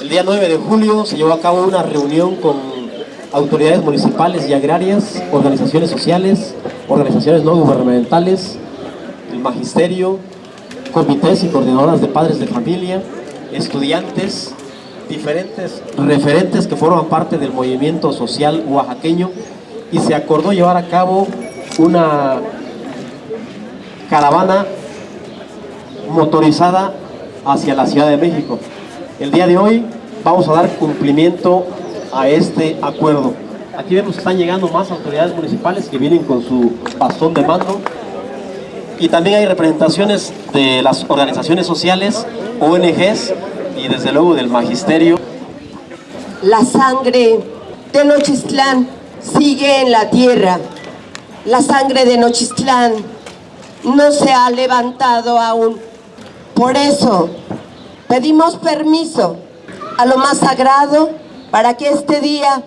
El día 9 de julio se llevó a cabo una reunión con autoridades municipales y agrarias, organizaciones sociales, organizaciones no gubernamentales, el magisterio, comités y coordinadoras de padres de familia, estudiantes, diferentes referentes que forman parte del movimiento social oaxaqueño y se acordó llevar a cabo una caravana motorizada hacia la Ciudad de México. El día de hoy vamos a dar cumplimiento a este acuerdo. Aquí vemos que están llegando más autoridades municipales que vienen con su bastón de mando y también hay representaciones de las organizaciones sociales, ONGs y desde luego del magisterio. La sangre de Nochistlán sigue en la tierra. La sangre de Nochistlán no se ha levantado aún. Por eso pedimos permiso a lo más sagrado para que este día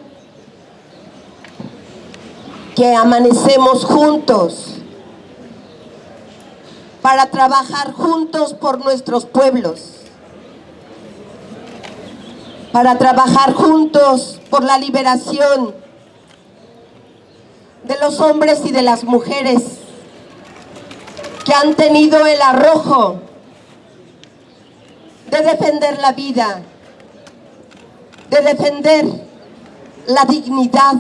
que amanecemos juntos, para trabajar juntos por nuestros pueblos, para trabajar juntos por la liberación de los hombres y de las mujeres que han tenido el arrojo de defender la vida, de defender la dignidad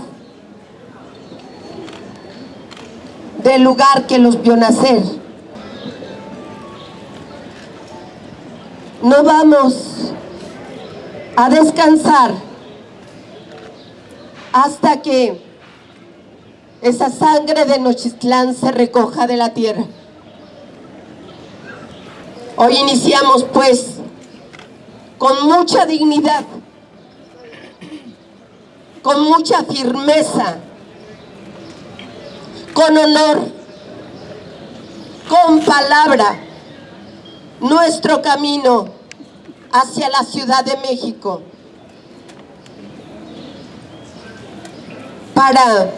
del lugar que los vio nacer. No vamos a descansar hasta que esa sangre de Nochistlán se recoja de la tierra. Hoy iniciamos pues con mucha dignidad, con mucha firmeza, con honor, con palabra, nuestro camino hacia la Ciudad de México. Para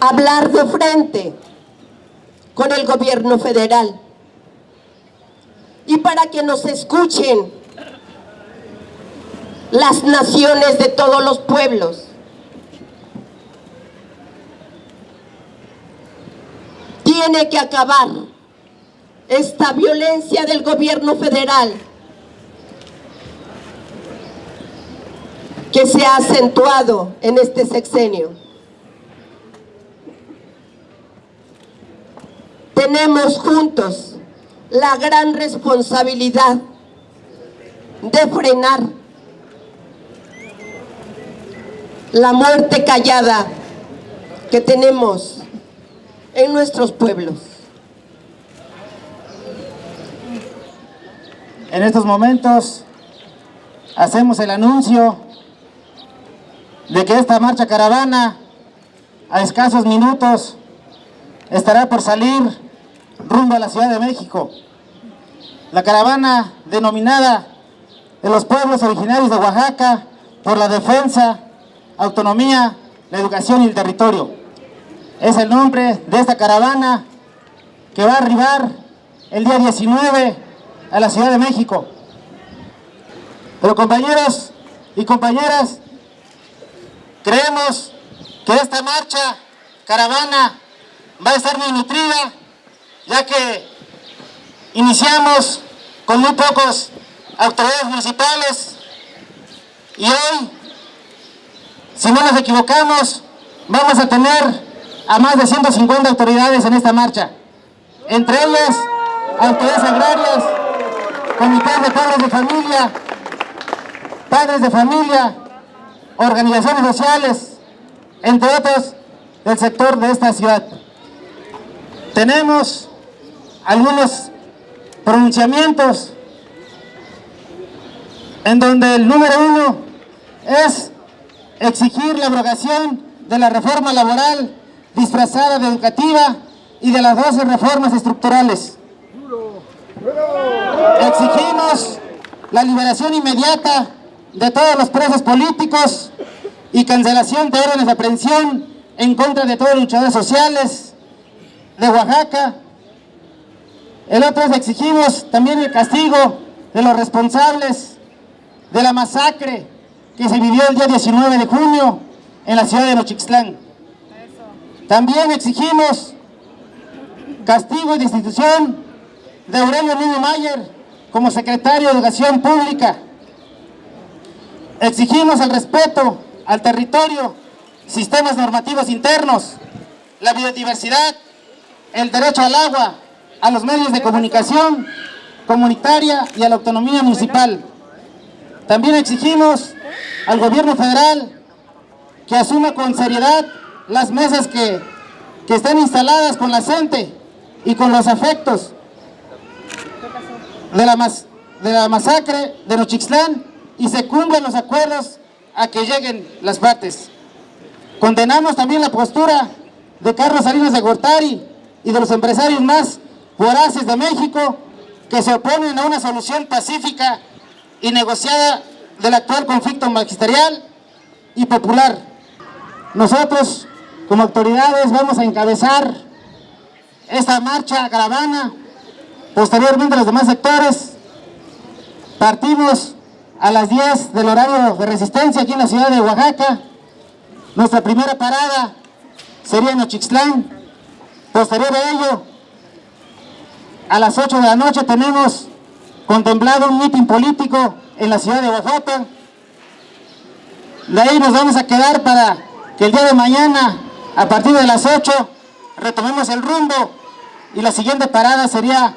hablar de frente con el gobierno federal y para que nos escuchen las naciones de todos los pueblos. Tiene que acabar esta violencia del gobierno federal que se ha acentuado en este sexenio. Tenemos juntos la gran responsabilidad de frenar la muerte callada que tenemos en nuestros pueblos. En estos momentos hacemos el anuncio de que esta marcha caravana a escasos minutos estará por salir rumbo a la Ciudad de México. La caravana denominada de los pueblos originarios de Oaxaca por la defensa, autonomía, la educación y el territorio. Es el nombre de esta caravana que va a arribar el día 19 a la Ciudad de México. Pero compañeros y compañeras, creemos que esta marcha, caravana, va a estar muy nutrida, ya que iniciamos con muy pocos autoridades municipales y hoy, si no nos equivocamos, vamos a tener a más de 150 autoridades en esta marcha, entre ellas autoridades agrarias, comités de padres de familia, padres de familia, organizaciones sociales, entre otros del sector de esta ciudad. Tenemos algunos pronunciamientos en donde el número uno es exigir la abrogación de la reforma laboral disfrazada de educativa y de las 12 reformas estructurales. Exigimos la liberación inmediata de todos los presos políticos y cancelación de órdenes de aprehensión en contra de todos los luchadores sociales de Oaxaca. El otro es exigimos también el castigo de los responsables de la masacre que se vivió el día 19 de junio en la ciudad de Nochixtlán. También exigimos castigo y destitución de Aurelio Niño Mayer como secretario de Educación Pública. Exigimos el respeto al territorio, sistemas normativos internos, la biodiversidad, el derecho al agua, a los medios de comunicación comunitaria y a la autonomía municipal. También exigimos al gobierno federal que asuma con seriedad las mesas que, que están instaladas con la gente y con los afectos de la, de la masacre de Nochixtlán y se cumplan los acuerdos a que lleguen las partes. Condenamos también la postura de Carlos Salinas de Gortari y de los empresarios más voraces de México que se oponen a una solución pacífica y negociada del actual conflicto magisterial y popular. Nosotros, como autoridades, vamos a encabezar esta marcha caravana. Posteriormente, los demás sectores, partimos a las 10 del horario de resistencia aquí en la ciudad de Oaxaca. Nuestra primera parada sería en Ochixtlán. Posterior a ello, a las 8 de la noche tenemos contemplado un mitin político en la ciudad de Oaxaca. De ahí nos vamos a quedar para que el día de mañana, a partir de las 8, retomemos el rumbo y la siguiente parada sería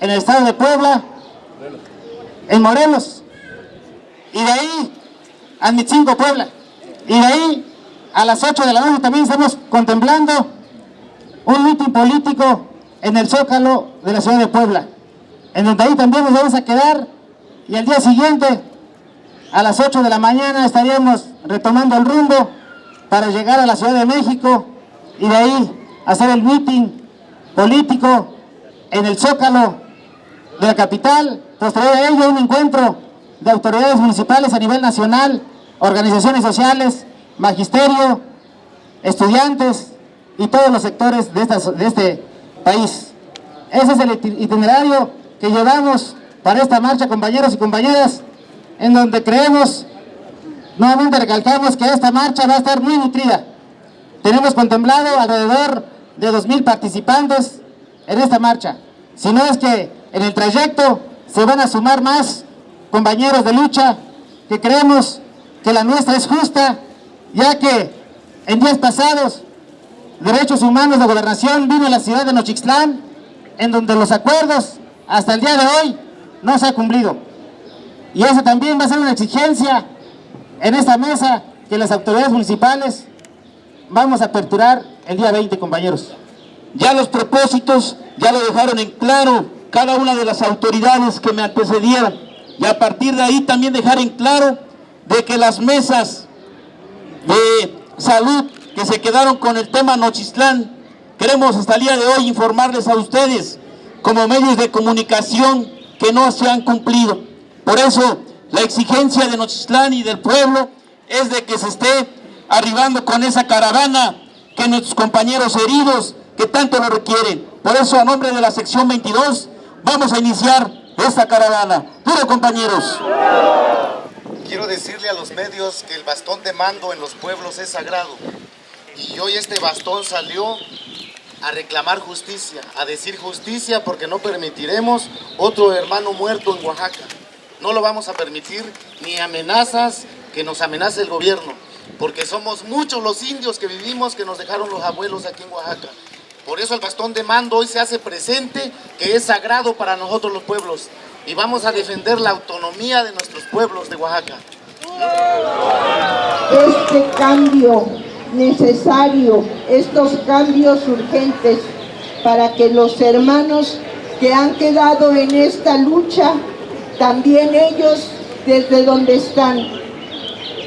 en el estado de Puebla, en Morelos, y de ahí a Mitzingo, Puebla, y de ahí a las 8 de la noche también estamos contemplando un mitin político en el Zócalo de la ciudad de Puebla, en donde ahí también nos vamos a quedar y al día siguiente a las 8 de la mañana estaríamos retomando el rumbo para llegar a la Ciudad de México y de ahí hacer el meeting político en el Zócalo de la capital, posterior a ello un encuentro de autoridades municipales a nivel nacional, organizaciones sociales, magisterio, estudiantes y todos los sectores de, de este país. Ese es el itinerario que llevamos para esta marcha, compañeros y compañeras, en donde creemos, nuevamente recalcamos que esta marcha va a estar muy nutrida. Tenemos contemplado alrededor de 2.000 participantes en esta marcha. Si no es que en el trayecto se van a sumar más compañeros de lucha que creemos que la nuestra es justa, ya que en días pasados Derechos Humanos de Gobernación vino a la ciudad de Nochixtlán, en donde los acuerdos hasta el día de hoy no se han cumplido. Y eso también va a ser una exigencia en esta mesa que las autoridades municipales vamos a aperturar el día 20, compañeros. Ya los propósitos ya lo dejaron en claro cada una de las autoridades que me antecedieron. Y a partir de ahí también dejar en claro de que las mesas de salud que se quedaron con el tema Nochistlán, queremos hasta el día de hoy informarles a ustedes como medios de comunicación que no se han cumplido. Por eso la exigencia de Nochistlán y del pueblo es de que se esté arribando con esa caravana que nuestros compañeros heridos que tanto lo requieren. Por eso a nombre de la sección 22 vamos a iniciar esta caravana. ¡Duro compañeros! Quiero decirle a los medios que el bastón de mando en los pueblos es sagrado. Y hoy este bastón salió a reclamar justicia, a decir justicia porque no permitiremos otro hermano muerto en Oaxaca. No lo vamos a permitir ni amenazas que nos amenace el gobierno, porque somos muchos los indios que vivimos que nos dejaron los abuelos aquí en Oaxaca. Por eso el bastón de mando hoy se hace presente, que es sagrado para nosotros los pueblos. Y vamos a defender la autonomía de nuestros pueblos de Oaxaca. Este cambio necesario estos cambios urgentes para que los hermanos que han quedado en esta lucha, también ellos desde donde están,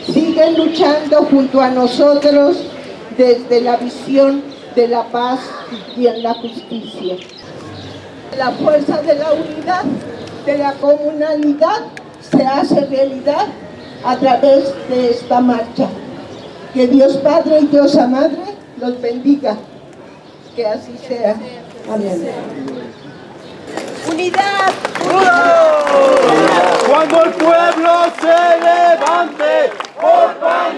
siguen luchando junto a nosotros desde la visión de la paz y en la justicia. La fuerza de la unidad, de la comunalidad, se hace realidad a través de esta marcha. Que Dios Padre y Dios Madre los bendiga. Que así sea. Amén. ¡Unidad! Cuando el pueblo se levante por pan